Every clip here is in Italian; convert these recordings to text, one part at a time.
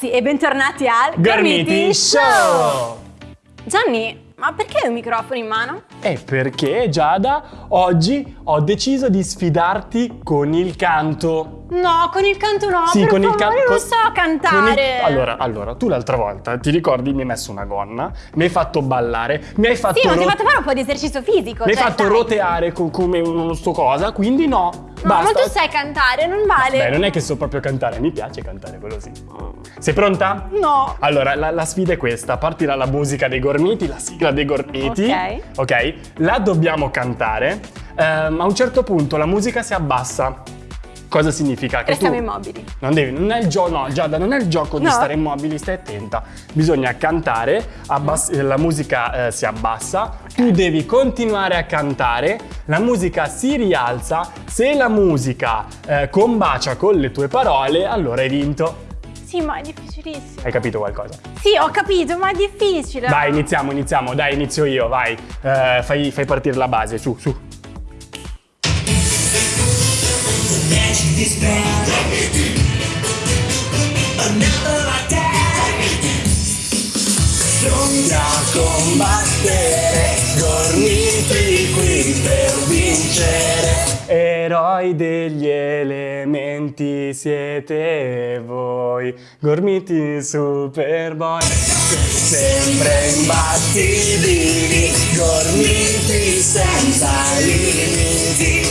ragazzi e bentornati al Gormiti Show! Gianni, ma perché hai un microfono in mano? E perché Giada, oggi ho deciso di sfidarti con il canto. No, con il canto no, Sì, per con il favore, canto. non so cantare. Allora, allora, tu l'altra volta, ti ricordi, mi hai messo una gonna, mi hai fatto ballare, mi hai fatto, Sì, ma ti ro- fatto fare un po' di esercizio fisico. mi hai cioè, fatto dai. roteare co- come non so cosa, quindi no. No, ma basta. tu sai cantare, non vale. Beh, non è che so proprio cantare, mi piace cantare, quello sì. Sei pronta? No. Allora, la, la sfida è questa. Partirà la musica dei gormiti, la sigla dei gormiti. Ok. Ok? La dobbiamo cantare. Ehm, a un certo punto la musica si abbassa. Cosa significa? Che Restiamo tu immobili. Non devi, non è il gioco, no, Giada, non è il gioco di No. stare immobili, stai attenta. Bisogna cantare, la musica eh, si abbassa, tu devi continuare a cantare, la musica si rialza, se la musica eh, combacia con le tue parole, allora hai vinto. Sì, ma è difficilissimo. Hai capito qualcosa? Sì, ho capito, ma è difficile. Dai, iniziamo, iniziamo, dai, inizio io, vai. Eh, fai, fai partire la base, su, su. Legend is back. Another attack. Pronti a combattere, gormiti qui per vincere. Eroi degli elementi siete voi, gormiti superboy. Sempre imbattibili, gormiti senza limiti,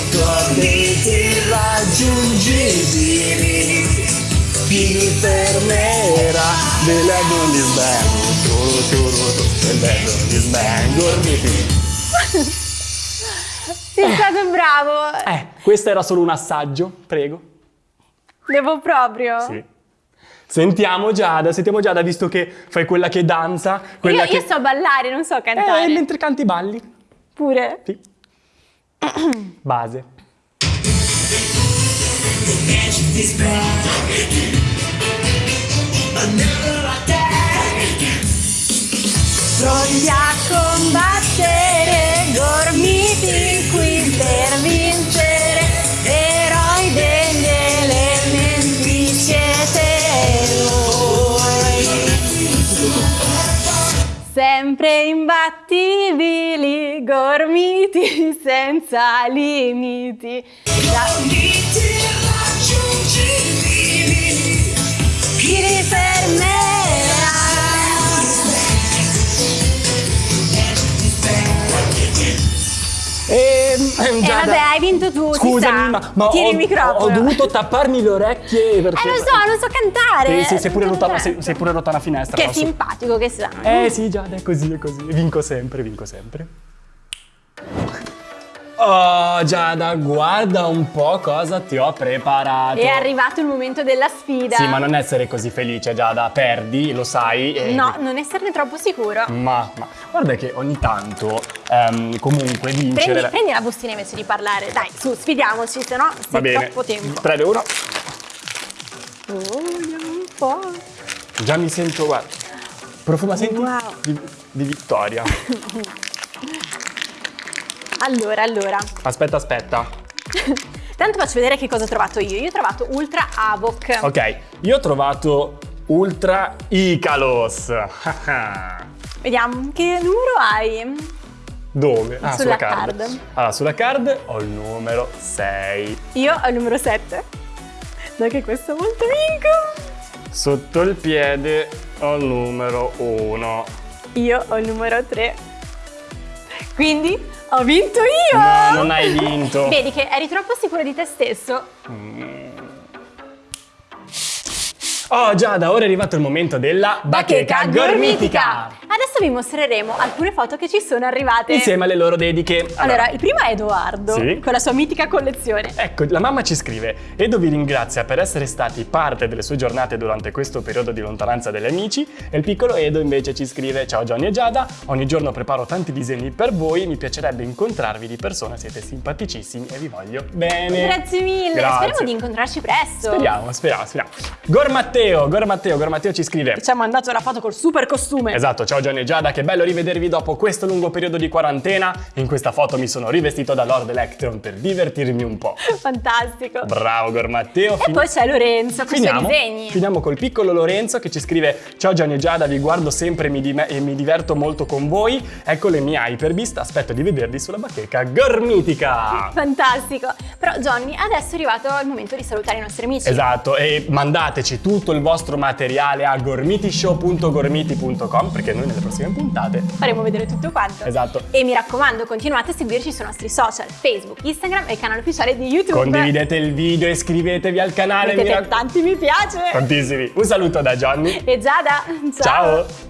Chi mi fermerà? The legend is back, turu, turu, legend is back, gormiti. Sei stato bravo. Eh, questo era solo un assaggio, prego. Devo proprio. Sì. Sentiamo Giada, sentiamo Giada, visto che fai quella che danza, quella Io, che... io so ballare, non so cantare. Eh, mentre canti balli. Pure. Sì. Base. Back. Another attack. Pronti a combattere, gormiti qui per vincere, eroi degli elementi siete voi. Sempre imbattibili, gormiti senza limiti. Da- Gormiti irraggiungibili. Chi vinto tu, Scusami, sa. ma, ma Tieni ho, il microfono. ho dovuto tapparmi le orecchie perché... Eh lo so, non so cantare. Eh, sei, sei pure rotta, sei, cantare. sei pure rotta una finestra. Che simpatico che sei. Eh sì, Giada, è così, è così. Vinco sempre, vinco sempre. Oh, Giada, guarda un po' cosa ti ho preparato. È arrivato il momento della sfida. Sì, ma non essere così felice, Giada. Perdi, lo sai. e- No, non esserne troppo sicuro. Ma, ma guarda che ogni tanto, ehm, comunque, vincere... Prendi, prendi la bustina invece di parlare. Dai, su, sfidiamoci, se no Va bene. troppo tempo. 3, 2, 1. Oh, vediamo un po'. Già mi sento, guarda. Profuma, senti? Wow. Di, di vittoria. Allora, allora. Aspetta, aspetta. Tanto faccio vedere che cosa ho trovato io. Io ho trovato Ultra Avoc. Ok, io ho trovato Ultra Icalos. Vediamo che numero hai. Dove? Ah, Sulla sulla card. card. Allora, sulla card ho il numero 6. Io ho il numero 7. Dai che questo molto vinco. Sotto il piede ho il numero 1. Io ho il numero 3. Quindi ho vinto io! No, non hai vinto. Vedi che eri troppo sicuro di te stesso. Oh Giada, ora è arrivato il momento della bacheca gormitica! Adesso vi mostreremo alcune foto che ci sono arrivate. Insieme alle loro dediche. Allora, il primo è Edoardo, Sì. con la sua mitica collezione. Ecco, la mamma ci scrive: Edo vi ringrazia per essere stati parte delle sue giornate durante questo periodo di lontananza dagli amici. E il piccolo Edo invece ci scrive: Ciao Johnny e Giada, ogni giorno preparo tanti disegni per voi. Mi piacerebbe incontrarvi di persona, siete simpaticissimi e vi voglio bene. Grazie mille, Grazie. speriamo di incontrarci presto. Speriamo, speriamo, speriamo. Gormatteo, Gormatteo, Gormatteo ci scrive. Ci ha mandato la foto col super costume. Esatto, ciao Johnny e Giada, che bello rivedervi dopo questo lungo periodo di quarantena. In questa foto mi sono rivestito da Lord Electron per divertirmi un po'. Fantastico. Bravo Gormatteo. E poi c'è Lorenzo con i Finiamo, disegni. finiamo col piccolo Lorenzo che ci scrive Ciao Gianni e Giada, vi guardo sempre e mi, di- e mi diverto molto con voi. Ecco le mie Hyperbist, aspetto di vedervi sulla bacheca gormitica. Fantastico. Però Johnny, adesso è arrivato il momento di salutare i nostri amici. Esatto, e mandateci tutto il vostro materiale a gormitishow.gormiti.com perché noi nelle prossime puntate Faremo vedere tutto quanto. Esatto. E mi raccomando, continuate a seguirci sui nostri social, Facebook, Instagram e il canale ufficiale di YouTube. condividete il video e iscrivetevi al canale. mi Mettete raccom- tanti mi piace. Tantissimi. Un saluto da Johnny. E Giada, Ciao.